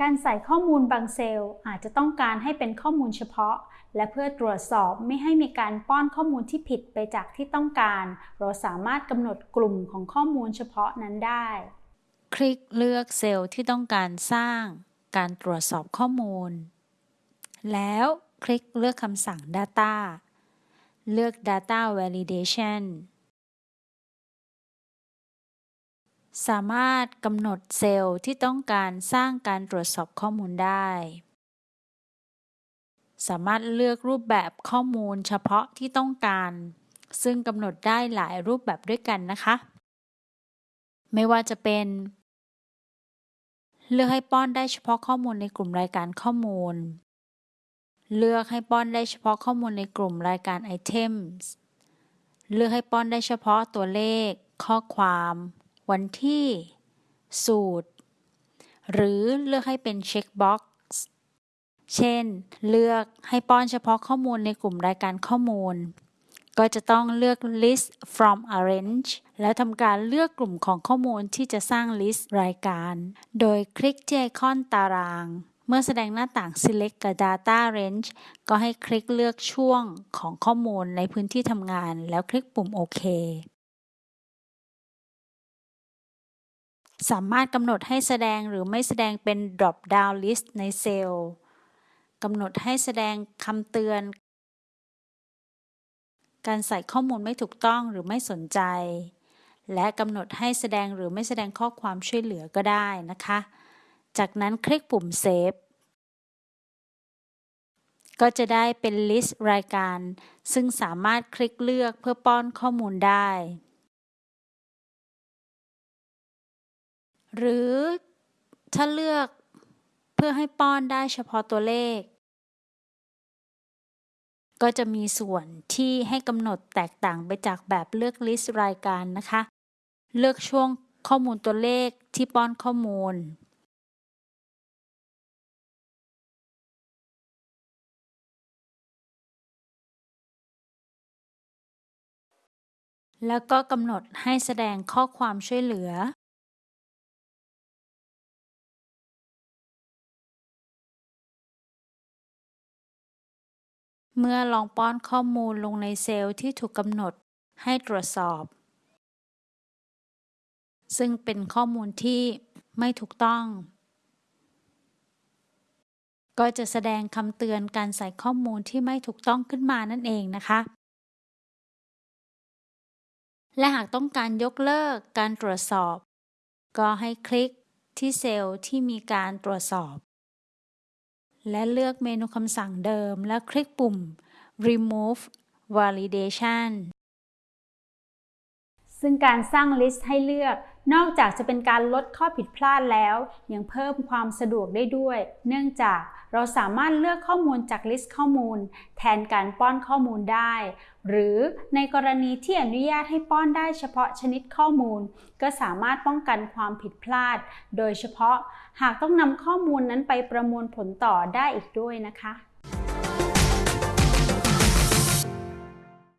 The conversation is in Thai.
การใส่ข้อมูลบางเซลล์อาจจะต้องการให้เป็นข้อมูลเฉพาะ และเพื่อตรวจสอบไม่ให้มีการป้อนข้อมูลที่ผิดไปจากที่ต้องการ เราสามารถกำหนดกลุ่มของข้อมูลเฉพาะนั้นได้ คลิกเลือกเซลล์ที่ต้องการสร้างการตรวจสอบข้อมูล แล้วคลิกเลือกคำสั่ง Data เลือก Data Validation สามารถกำหนดเซลล์ที่ต้องการสร้างการตรวจสอบข้อมูลได้ สามารถเลือกรูปแบบข้อมูลเฉพาะที่ต้องการ ซึ่งกำหนดได้หลายรูปแบบด้วยกันนะคะ ไม่ว่าจะเป็น เลือกให้ป้อนได้เฉพาะข้อมูลในกลุ่มรายการข้อมูล เลือกให้ป้อนได้เฉพาะข้อมูลในกลุ่มรายการ Items เลือกให้ป้อนได้เฉพาะตัวเลข ข้อความ วันที่ สูตร หรือเลือกให้เป็น checkbox เช่น เลือกให้ป้อนเฉพาะข้อมูลในกลุ่มรายการข้อมูล ก็จะต้องเลือก list from a range แล้วทำการเลือกกลุ่มของข้อมูลที่จะสร้าง list รายการ โดยคลิกที่ไอคอนตาราง เมื่อแสดงหน้าต่าง select a data range ก็ให้คลิกเลือกช่วงของข้อมูลในพื้นที่ทำงาน แล้วคลิกปุ่มโอเค สามารถกำหนดให้แสดงหรือไม่แสดงเป็น drop down list ในเซลล์กำหนดให้แสดงคำเตือน การใส่ข้อมูลไม่ถูกต้องหรือไม่สนใจ และกำหนดให้แสดงหรือไม่แสดงข้อความช่วยเหลือก็ได้นะคะ จากนั้นคลิกปุ่ม Save ก็จะได้เป็นลิสต์รายการ ซึ่งสามารถคลิกเลือกเพื่อป้อนข้อมูลได้ หรือถ้าเลือกเพื่อให้ป้อนได้เฉพาะตัวเลข ก็จะมีส่วนที่ให้กำหนดแตกต่างไปจากแบบเลือกลิสต์รายการนะคะ เลือกช่วงข้อมูลตัวเลขที่ป้อนข้อมูล แล้วก็กำหนดให้แสดงข้อความช่วยเหลือ เมื่อลองป้อนข้อมูลลงในเซลล์ที่ถูกกำหนดให้ตรวจสอบ ซึ่งเป็นข้อมูลที่ไม่ถูกต้อง ก็จะแสดงคำเตือนการใส่ข้อมูลที่ไม่ถูกต้องขึ้นมานั่นเองนะคะ และหากต้องการยกเลิกการตรวจสอบ ก็ให้คลิกที่เซลล์ที่มีการตรวจสอบ และเลือกเมนูคำสั่งเดิม และคลิกปุ่ม remove validation ซึ่งการสร้าง list ให้เลือก นอกจากจะเป็นการลดข้อผิดพลาดแล้ว ยังเพิ่มความสะดวกได้ด้วย เนื่องจากเราสามารถเลือกข้อมูลจาก list ข้อมูล แทนการป้อนข้อมูลได้ หรือในกรณีที่อนุญาตให้ป้อนได้เฉพาะชนิดข้อมูล ก็สามารถป้องกันความผิดพลาด โดยเฉพาะหากต้องนำข้อมูลนั้นไปประมวลผลต่อได้อีกด้วยนะคะ